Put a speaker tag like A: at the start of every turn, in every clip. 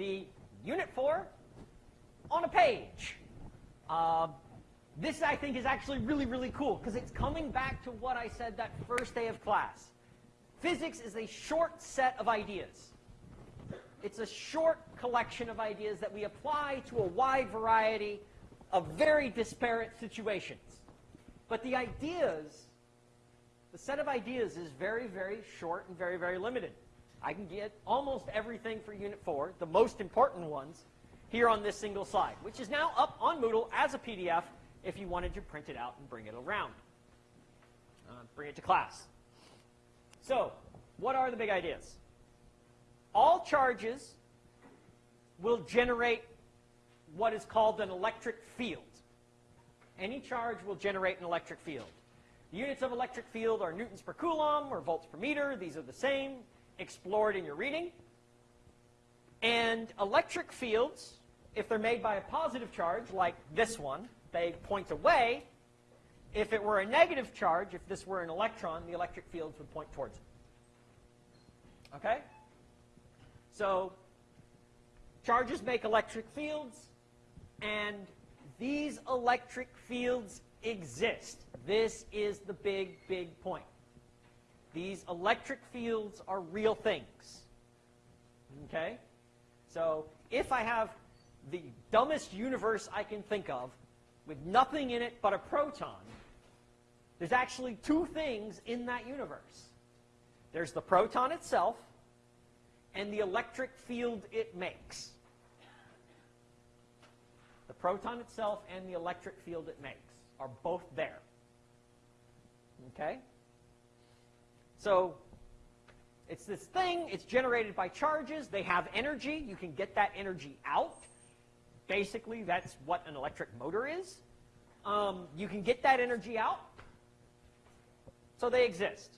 A: the Unit 4 on a page. Uh, this, I think, is actually really, really cool because it's coming back to what I said that first day of class. Physics is a short set of ideas. It's a short collection of ideas that we apply to a wide variety of very disparate situations. But the ideas, the set of ideas is very, very short and very, very limited. I can get almost everything for Unit 4, the most important ones, here on this single slide, which is now up on Moodle as a PDF if you wanted to print it out and bring it around. Uh, bring it to class. So, what are the big ideas? All charges will generate what is called an electric field. Any charge will generate an electric field. The units of electric field are newtons per coulomb or volts per meter. These are the same. Explored in your reading. And electric fields, if they're made by a positive charge, like this one, they point away. If it were a negative charge, if this were an electron, the electric fields would point towards it. Okay? So charges make electric fields, and these electric fields exist. This is the big, big point. These electric fields are real things. Okay? So if I have the dumbest universe I can think of, with nothing in it but a proton, there's actually two things in that universe. There's the proton itself and the electric field it makes. The proton itself and the electric field it makes are both there. Okay? So it's this thing. It's generated by charges. They have energy. You can get that energy out. Basically, that's what an electric motor is. Um, you can get that energy out. So they exist.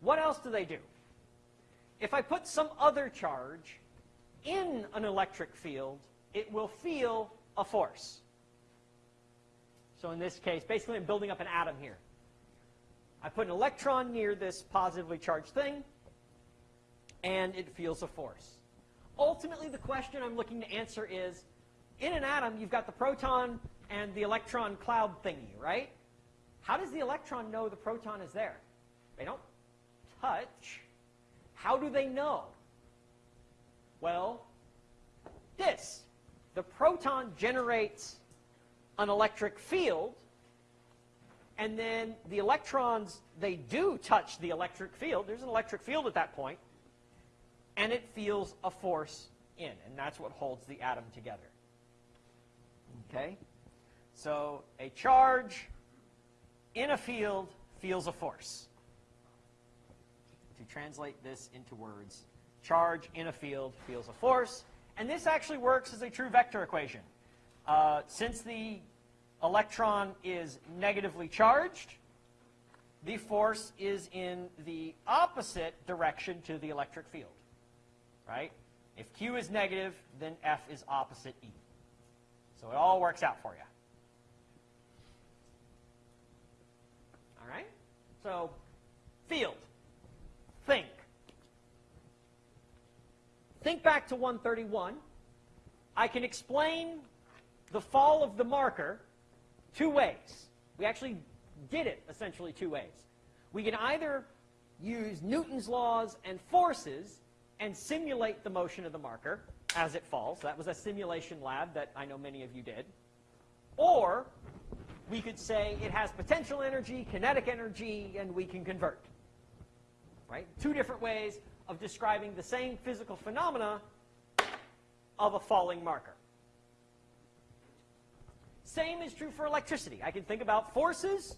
A: What else do they do? If I put some other charge in an electric field, it will feel a force. So in this case, basically I'm building up an atom here. I put an electron near this positively charged thing, and it feels a force. Ultimately, the question I'm looking to answer is, in an atom, you've got the proton and the electron cloud thingy, right? How does the electron know the proton is there? They don't touch. How do they know? Well, this. The proton generates an electric field, and then the electrons, they do touch the electric field. There's an electric field at that point, and it feels a force in, and that's what holds the atom together. Okay? So a charge in a field feels a force. To translate this into words, charge in a field feels a force. And this actually works as a true vector equation. Uh, since the electron is negatively charged, the force is in the opposite direction to the electric field. Right? If Q is negative, then F is opposite E. So it all works out for you. All right? So, field. Think. Think back to 131. I can explain the fall of the marker two ways. We actually did it essentially two ways. We can either use Newton's laws and forces and simulate the motion of the marker, as it falls. That was a simulation lab that I know many of you did. Or we could say it has potential energy, kinetic energy, and we can convert. Right? Two different ways of describing the same physical phenomena of a falling marker. Same is true for electricity. I can think about forces,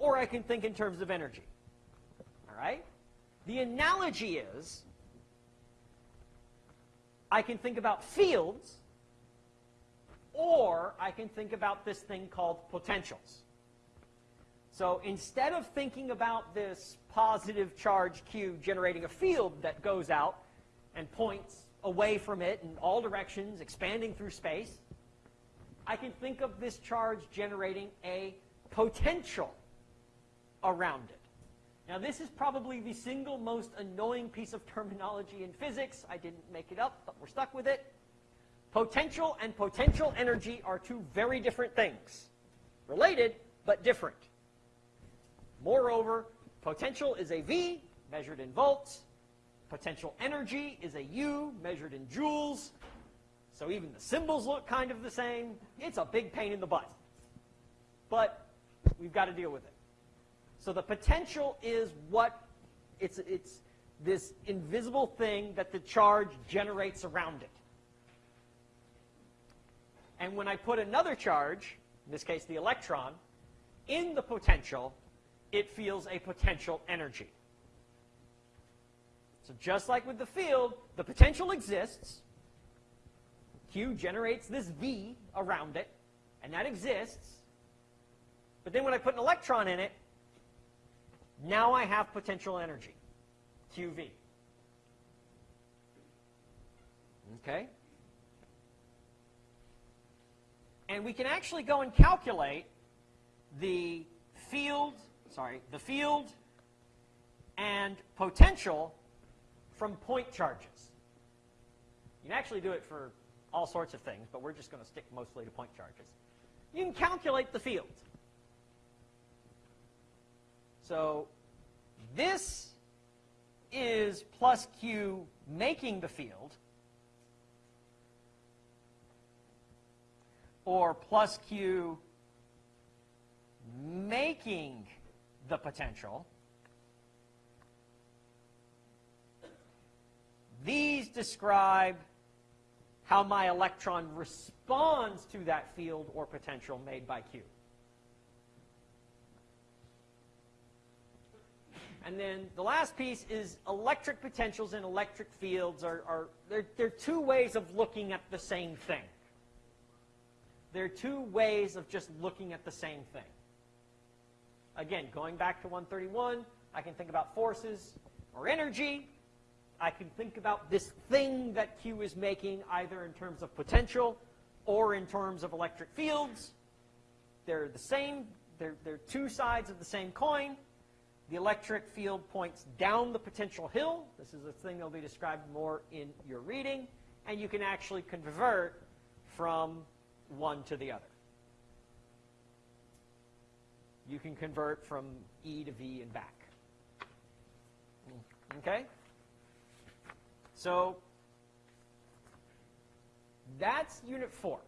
A: or I can think in terms of energy. All right? The analogy is I can think about fields, or I can think about this thing called potentials. So instead of thinking about this positive charge Q generating a field that goes out and points away from it in all directions, expanding through space, I can think of this charge generating a potential around it. Now, this is probably the single most annoying piece of terminology in physics. I didn't make it up, but we're stuck with it. Potential and potential energy are two very different things. Related, but different. Moreover, potential is a V, measured in volts. Potential energy is a U, measured in joules. So even the symbols look kind of the same. It's a big pain in the butt. But we've got to deal with it. So the potential is what it's, it's this invisible thing that the charge generates around it. And when I put another charge, in this case the electron, in the potential, it feels a potential energy. So just like with the field, the potential exists. Q generates this V around it, and that exists. But then when I put an electron in it, now I have potential energy, QV. Okay? And we can actually go and calculate the field, sorry, the field and potential from point charges. You can actually do it for all sorts of things, but we're just going to stick mostly to point charges. You can calculate the field. So this is plus q making the field, or plus q making the potential. These describe how my electron responds to that field or potential made by Q. And then the last piece is electric potentials and electric fields are, are they're, they're two ways of looking at the same thing. They're two ways of just looking at the same thing. Again, going back to 131, I can think about forces or energy. I can think about this thing that Q is making either in terms of potential or in terms of electric fields. They're the same. They're, they're two sides of the same coin. The electric field points down the potential hill. This is a thing that will be described more in your reading. And you can actually convert from one to the other. You can convert from E to V and back. Okay? So that's unit four.